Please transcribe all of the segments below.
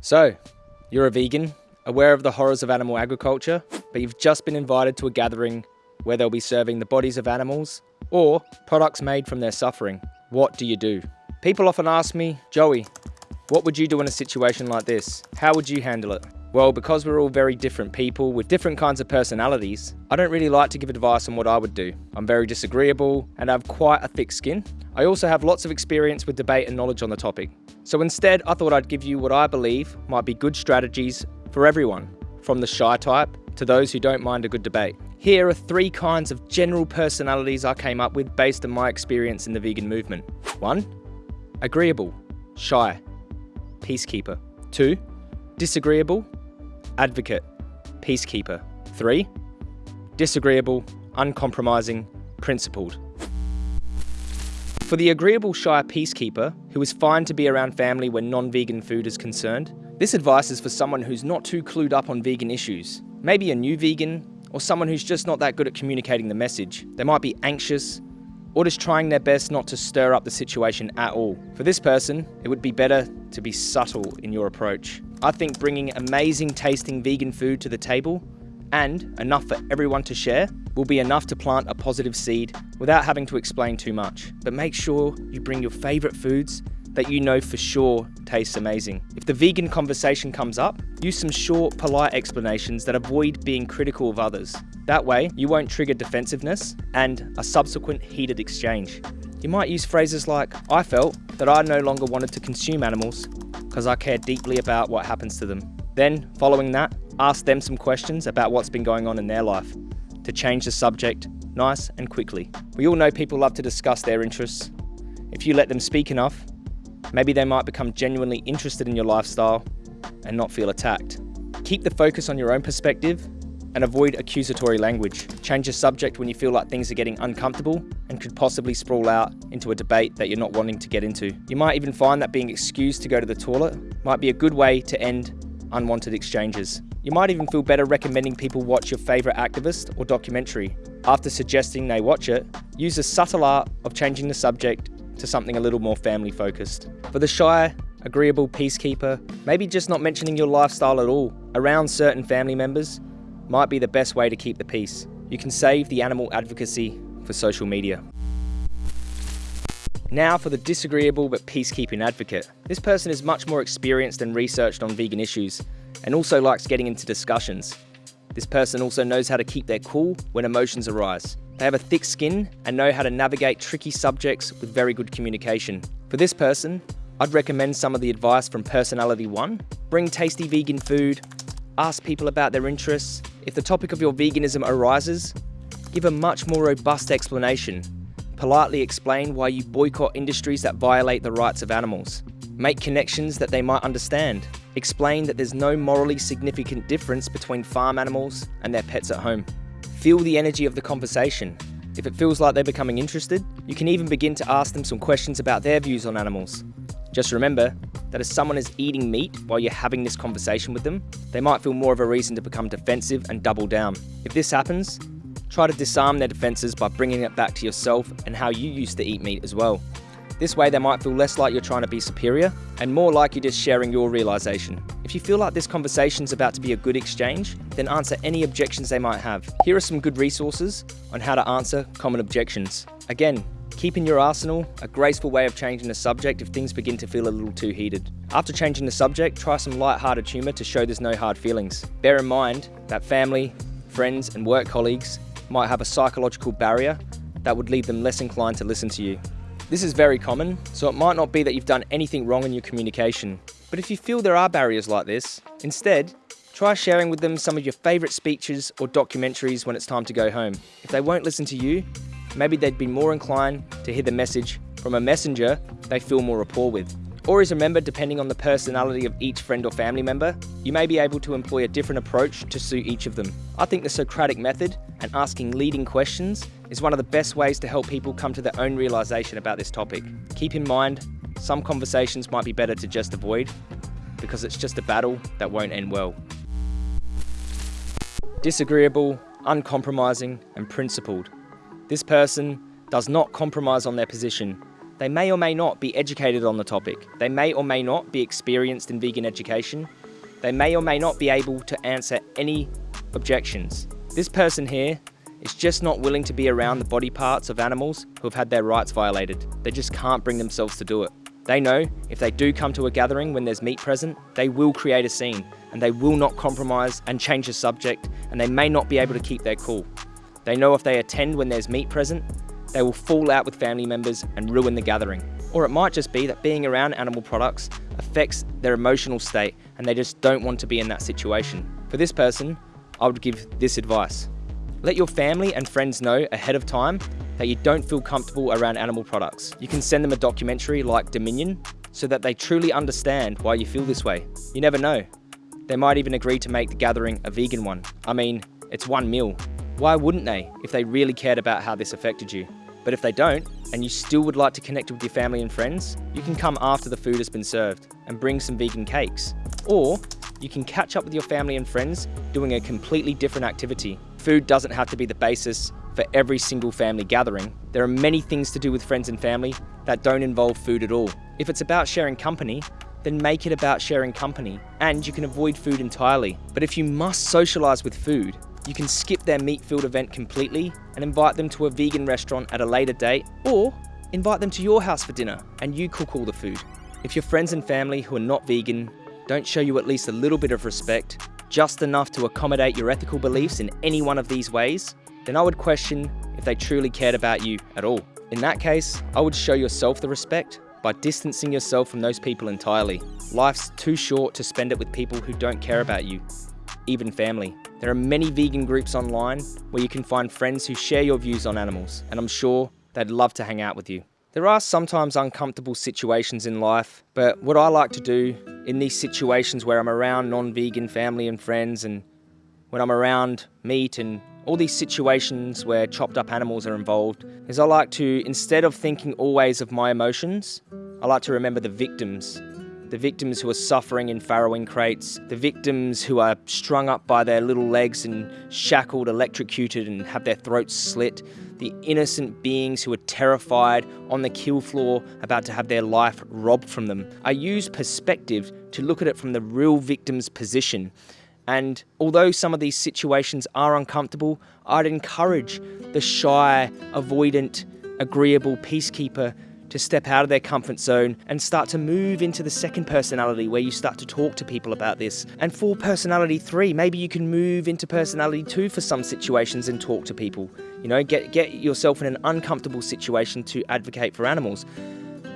So, you're a vegan, aware of the horrors of animal agriculture, but you've just been invited to a gathering where they'll be serving the bodies of animals or products made from their suffering. What do you do? People often ask me, Joey, what would you do in a situation like this? How would you handle it? Well, because we're all very different people with different kinds of personalities, I don't really like to give advice on what I would do. I'm very disagreeable and I have quite a thick skin. I also have lots of experience with debate and knowledge on the topic. So instead, I thought I'd give you what I believe might be good strategies for everyone, from the shy type to those who don't mind a good debate. Here are three kinds of general personalities I came up with based on my experience in the vegan movement. 1. Agreeable, shy, peacekeeper. 2. Disagreeable, advocate, peacekeeper. 3. Disagreeable, uncompromising, principled. For the agreeable shy peacekeeper, who is fine to be around family when non-vegan food is concerned, this advice is for someone who's not too clued up on vegan issues. Maybe a new vegan, or someone who's just not that good at communicating the message. They might be anxious, or just trying their best not to stir up the situation at all. For this person, it would be better to be subtle in your approach. I think bringing amazing tasting vegan food to the table and enough for everyone to share will be enough to plant a positive seed without having to explain too much. But make sure you bring your favourite foods that you know for sure tastes amazing. If the vegan conversation comes up, use some short, polite explanations that avoid being critical of others. That way, you won't trigger defensiveness and a subsequent heated exchange. You might use phrases like, I felt that I no longer wanted to consume animals because I care deeply about what happens to them. Then, following that, ask them some questions about what's been going on in their life to change the subject nice and quickly. We all know people love to discuss their interests. If you let them speak enough, Maybe they might become genuinely interested in your lifestyle and not feel attacked. Keep the focus on your own perspective and avoid accusatory language. Change the subject when you feel like things are getting uncomfortable and could possibly sprawl out into a debate that you're not wanting to get into. You might even find that being excused to go to the toilet might be a good way to end unwanted exchanges. You might even feel better recommending people watch your favourite activist or documentary. After suggesting they watch it, use the subtle art of changing the subject to something a little more family focused. For the shy, agreeable peacekeeper, maybe just not mentioning your lifestyle at all around certain family members might be the best way to keep the peace. You can save the animal advocacy for social media. Now for the disagreeable but peacekeeping advocate. This person is much more experienced and researched on vegan issues and also likes getting into discussions. This person also knows how to keep their cool when emotions arise. They have a thick skin and know how to navigate tricky subjects with very good communication. For this person, I'd recommend some of the advice from Personality 1. Bring tasty vegan food, ask people about their interests. If the topic of your veganism arises, give a much more robust explanation. Politely explain why you boycott industries that violate the rights of animals. Make connections that they might understand. Explain that there's no morally significant difference between farm animals and their pets at home. Feel the energy of the conversation. If it feels like they're becoming interested, you can even begin to ask them some questions about their views on animals. Just remember that if someone is eating meat while you're having this conversation with them, they might feel more of a reason to become defensive and double down. If this happens, try to disarm their defenses by bringing it back to yourself and how you used to eat meat as well. This way they might feel less like you're trying to be superior and more like you're just sharing your realization. If you feel like this conversation's about to be a good exchange, then answer any objections they might have. Here are some good resources on how to answer common objections. Again, keep in your arsenal a graceful way of changing the subject if things begin to feel a little too heated. After changing the subject, try some light-hearted humour to show there's no hard feelings. Bear in mind that family, friends and work colleagues might have a psychological barrier that would leave them less inclined to listen to you. This is very common, so it might not be that you've done anything wrong in your communication. But if you feel there are barriers like this, instead, try sharing with them some of your favourite speeches or documentaries when it's time to go home. If they won't listen to you, maybe they'd be more inclined to hear the message from a messenger they feel more rapport with. Always remember, depending on the personality of each friend or family member, you may be able to employ a different approach to suit each of them. I think the Socratic method and asking leading questions is one of the best ways to help people come to their own realization about this topic. Keep in mind, some conversations might be better to just avoid because it's just a battle that won't end well. Disagreeable, uncompromising, and principled. This person does not compromise on their position They may or may not be educated on the topic. They may or may not be experienced in vegan education. They may or may not be able to answer any objections. This person here is just not willing to be around the body parts of animals who have had their rights violated. They just can't bring themselves to do it. They know if they do come to a gathering when there's meat present, they will create a scene and they will not compromise and change the subject and they may not be able to keep their cool. They know if they attend when there's meat present, they will fall out with family members and ruin the gathering. Or it might just be that being around animal products affects their emotional state and they just don't want to be in that situation. For this person, I would give this advice. Let your family and friends know ahead of time that you don't feel comfortable around animal products. You can send them a documentary like Dominion so that they truly understand why you feel this way. You never know. They might even agree to make the gathering a vegan one. I mean, it's one meal. Why wouldn't they if they really cared about how this affected you? But if they don't, and you still would like to connect with your family and friends, you can come after the food has been served and bring some vegan cakes. Or you can catch up with your family and friends doing a completely different activity. Food doesn't have to be the basis for every single family gathering. There are many things to do with friends and family that don't involve food at all. If it's about sharing company, then make it about sharing company, and you can avoid food entirely. But if you must socialise with food, you can skip their meat-filled event completely and invite them to a vegan restaurant at a later date, or invite them to your house for dinner and you cook all the food. If your friends and family who are not vegan don't show you at least a little bit of respect, just enough to accommodate your ethical beliefs in any one of these ways, then I would question if they truly cared about you at all. In that case, I would show yourself the respect by distancing yourself from those people entirely. Life's too short to spend it with people who don't care about you, even family. There are many vegan groups online where you can find friends who share your views on animals, and I'm sure they'd love to hang out with you. There are sometimes uncomfortable situations in life, but what I like to do in these situations where I'm around non-vegan family and friends and when I'm around meat and all these situations where chopped up animals are involved is I like to, instead of thinking always of my emotions, I like to remember the victims. The victims who are suffering in farrowing crates, the victims who are strung up by their little legs and shackled, electrocuted, and have their throats slit, the innocent beings who are terrified on the kill floor about to have their life robbed from them. I use perspective to look at it from the real victim's position and although some of these situations are uncomfortable, I'd encourage the shy, avoidant, agreeable peacekeeper to step out of their comfort zone and start to move into the second personality where you start to talk to people about this. And for personality three, maybe you can move into personality two for some situations and talk to people. You know, get, get yourself in an uncomfortable situation to advocate for animals.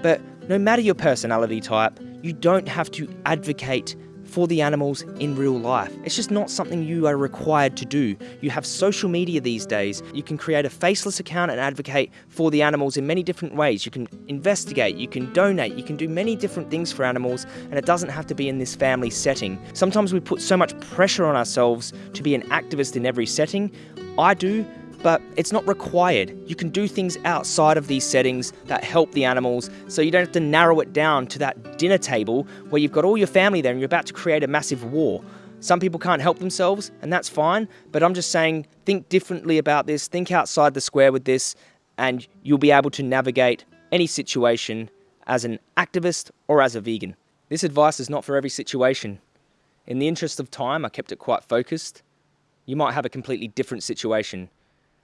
But no matter your personality type, you don't have to advocate for the animals in real life. It's just not something you are required to do. You have social media these days. You can create a faceless account and advocate for the animals in many different ways. You can investigate, you can donate, you can do many different things for animals, and it doesn't have to be in this family setting. Sometimes we put so much pressure on ourselves to be an activist in every setting. I do, but it's not required. You can do things outside of these settings that help the animals, so you don't have to narrow it down to that dinner table where you've got all your family there and you're about to create a massive war. Some people can't help themselves, and that's fine, but I'm just saying think differently about this, think outside the square with this, and you'll be able to navigate any situation as an activist or as a vegan. This advice is not for every situation. In the interest of time, I kept it quite focused. You might have a completely different situation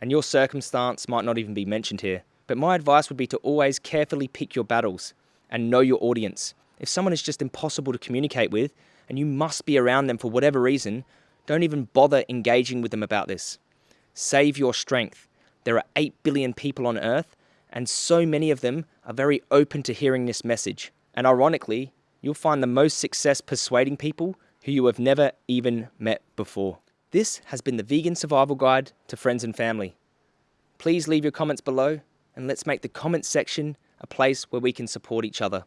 and your circumstance might not even be mentioned here. But my advice would be to always carefully pick your battles and know your audience. If someone is just impossible to communicate with and you must be around them for whatever reason, don't even bother engaging with them about this. Save your strength. There are 8 billion people on Earth, and so many of them are very open to hearing this message. And ironically, you'll find the most success persuading people who you have never even met before. This has been the Vegan Survival Guide to Friends and Family. Please leave your comments below and let's make the comments section a place where we can support each other.